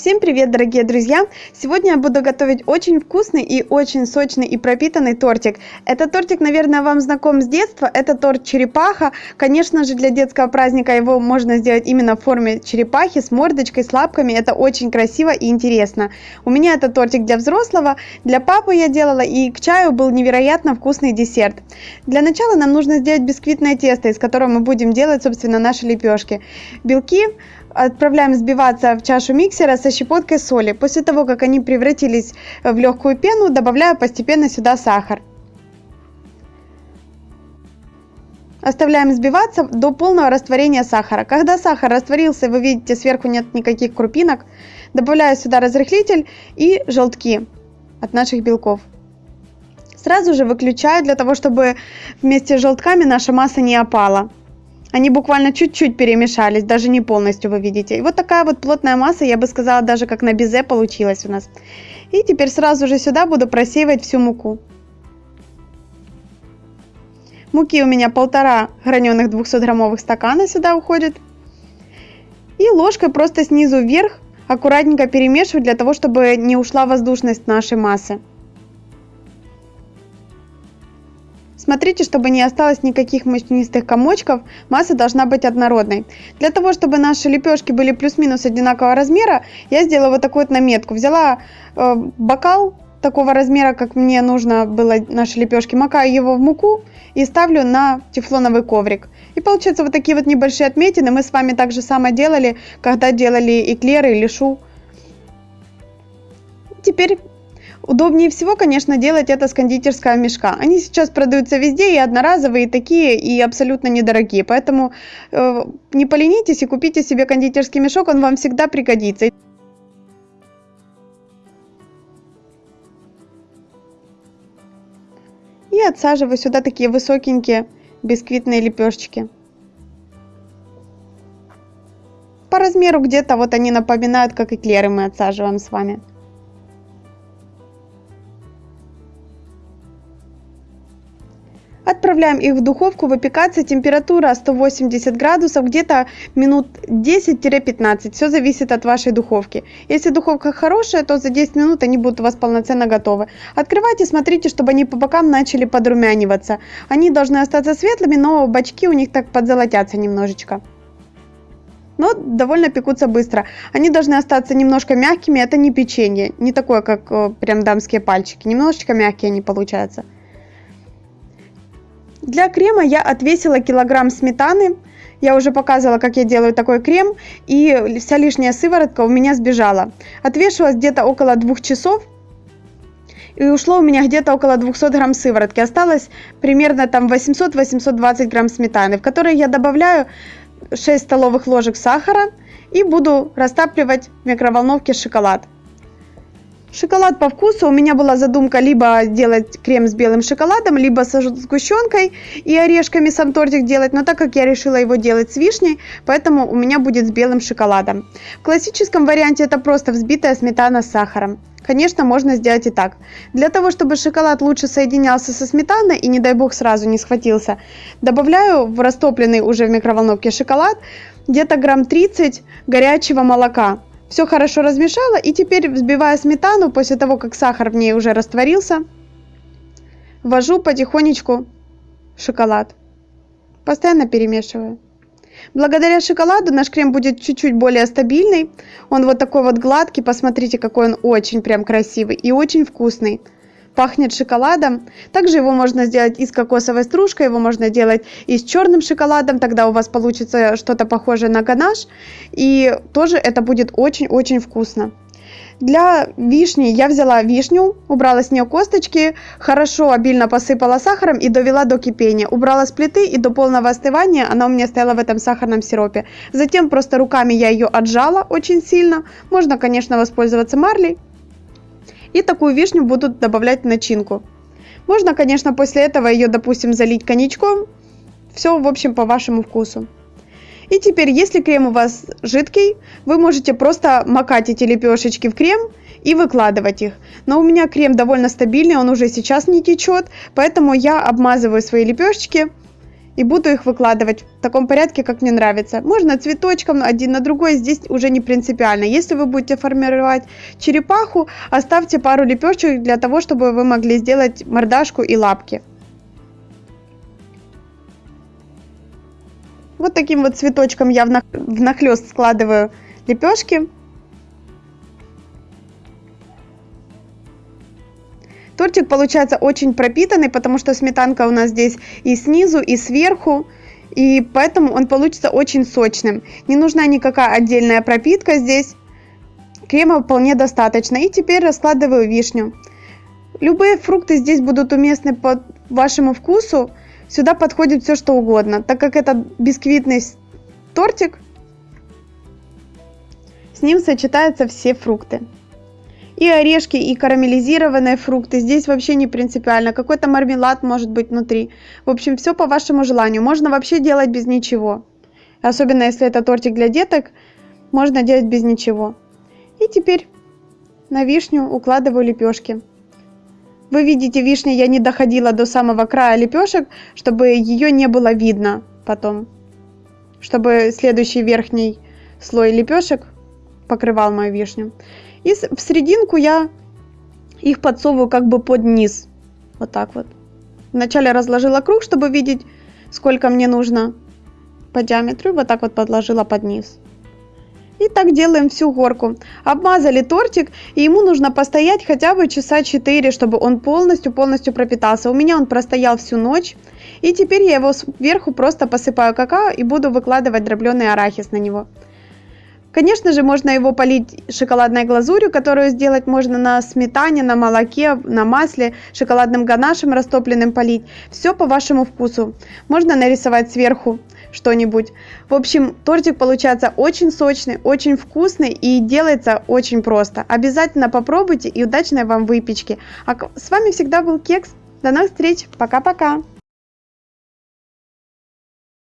Всем привет, дорогие друзья! Сегодня я буду готовить очень вкусный и очень сочный и пропитанный тортик. Этот тортик, наверное, вам знаком с детства. Это торт черепаха. Конечно же, для детского праздника его можно сделать именно в форме черепахи с мордочкой, с лапками. Это очень красиво и интересно. У меня это тортик для взрослого, для папы я делала и к чаю был невероятно вкусный десерт. Для начала нам нужно сделать бисквитное тесто, из которого мы будем делать, собственно, наши лепешки. Белки отправляем взбиваться в чашу миксера со щепоткой соли. После того, как они превратились в легкую пену, добавляю постепенно сюда сахар. Оставляем взбиваться до полного растворения сахара. Когда сахар растворился, вы видите, сверху нет никаких крупинок, добавляю сюда разрыхлитель и желтки от наших белков. Сразу же выключаю для того, чтобы вместе с желтками наша масса не опала. Они буквально чуть-чуть перемешались, даже не полностью, вы видите. И вот такая вот плотная масса, я бы сказала, даже как на безе получилась у нас. И теперь сразу же сюда буду просеивать всю муку. Муки у меня полтора граненых 200 граммовых стакана сюда уходит. И ложкой просто снизу вверх аккуратненько перемешивать для того, чтобы не ушла воздушность нашей массы. Смотрите, чтобы не осталось никаких мучнистых комочков, масса должна быть однородной. Для того, чтобы наши лепешки были плюс-минус одинакового размера, я сделала вот такую вот наметку. Взяла э, бокал такого размера, как мне нужно было наши лепешки, макаю его в муку и ставлю на тефлоновый коврик. И получается вот такие вот небольшие отметины. Мы с вами так же самое делали, когда делали эклеры или шу. Теперь Удобнее всего, конечно, делать это с кондитерского мешка. Они сейчас продаются везде, и одноразовые, такие, и абсолютно недорогие. Поэтому э, не поленитесь и купите себе кондитерский мешок, он вам всегда пригодится. И отсаживаю сюда такие высокенькие бисквитные лепешечки. По размеру где-то вот они напоминают, как эклеры мы отсаживаем с вами. Отправляем их в духовку выпекаться. Температура 180 градусов, где-то минут 10-15. Все зависит от вашей духовки. Если духовка хорошая, то за 10 минут они будут у вас полноценно готовы. Открывайте, смотрите, чтобы они по бокам начали подрумяниваться. Они должны остаться светлыми, но бачки у них так подзолотятся немножечко но довольно пекутся быстро. Они должны остаться немножко мягкими, это не печенье, не такое, как э, прям дамские пальчики, немножечко мягкие они получаются. Для крема я отвесила килограмм сметаны. Я уже показывала, как я делаю такой крем. И вся лишняя сыворотка у меня сбежала. Отвешивалась где-то около двух часов. И ушло у меня где-то около 200 грамм сыворотки. Осталось примерно там 800-820 грамм сметаны, в которой я добавляю 6 столовых ложек сахара и буду растапливать в микроволновке шоколад. Шоколад по вкусу. У меня была задумка либо делать крем с белым шоколадом, либо с сгущенкой и орешками сам тортик делать. Но так как я решила его делать с вишней, поэтому у меня будет с белым шоколадом. В классическом варианте это просто взбитая сметана с сахаром. Конечно, можно сделать и так. Для того, чтобы шоколад лучше соединялся со сметаной и, не дай бог, сразу не схватился, добавляю в растопленный уже в микроволновке шоколад где-то грамм 30 горячего молока. Все хорошо размешала и теперь взбивая сметану, после того, как сахар в ней уже растворился, ввожу потихонечку шоколад. Постоянно перемешиваю. Благодаря шоколаду наш крем будет чуть-чуть более стабильный. Он вот такой вот гладкий, посмотрите, какой он очень прям красивый и очень вкусный пахнет шоколадом. Также его можно сделать и с кокосовой стружкой, его можно делать и с черным шоколадом, тогда у вас получится что-то похожее на ганаш. И тоже это будет очень-очень вкусно. Для вишни я взяла вишню, убрала с нее косточки, хорошо обильно посыпала сахаром и довела до кипения. Убрала с плиты и до полного остывания она у меня стояла в этом сахарном сиропе. Затем просто руками я ее отжала очень сильно. Можно, конечно, воспользоваться марлей, и такую вишню будут добавлять в начинку. Можно, конечно, после этого ее, допустим, залить коньячком. Все, в общем, по вашему вкусу. И теперь, если крем у вас жидкий, вы можете просто макать эти лепешечки в крем и выкладывать их. Но у меня крем довольно стабильный, он уже сейчас не течет, поэтому я обмазываю свои лепешечки и буду их выкладывать в таком порядке, как мне нравится. Можно цветочком один на другой, здесь уже не принципиально. Если вы будете формировать черепаху, оставьте пару лепешек для того, чтобы вы могли сделать мордашку и лапки. Вот таким вот цветочком я внахлёст складываю лепешки. Тортик получается очень пропитанный, потому что сметанка у нас здесь и снизу, и сверху. И поэтому он получится очень сочным. Не нужна никакая отдельная пропитка здесь. Крема вполне достаточно. И теперь раскладываю вишню. Любые фрукты здесь будут уместны по вашему вкусу. Сюда подходит все что угодно. Так как это бисквитный тортик, с ним сочетаются все фрукты и орешки, и карамелизированные фрукты. Здесь вообще не принципиально. Какой-то мармелад может быть внутри. В общем, все по вашему желанию. Можно вообще делать без ничего. Особенно если это тортик для деток, можно делать без ничего. И теперь на вишню укладываю лепешки. Вы видите, вишня я не доходила до самого края лепешек, чтобы ее не было видно потом. Чтобы следующий верхний слой лепешек покрывал мою вишню. И в серединку я их подсовываю как бы под низ. Вот так вот. Вначале разложила круг, чтобы видеть, сколько мне нужно по диаметру. Вот так вот подложила под низ. И так делаем всю горку. Обмазали тортик, и ему нужно постоять хотя бы часа 4, чтобы он полностью-полностью пропитался. У меня он простоял всю ночь. И теперь я его сверху просто посыпаю какао и буду выкладывать дробленый арахис на него. Конечно же, можно его полить шоколадной глазурью, которую сделать можно на сметане, на молоке, на масле, шоколадным ганашем растопленным полить. Все по вашему вкусу. Можно нарисовать сверху что-нибудь. В общем, тортик получается очень сочный, очень вкусный и делается очень просто. Обязательно попробуйте и удачной вам выпечки. А с вами всегда был Кекс. До новых встреч. Пока-пока.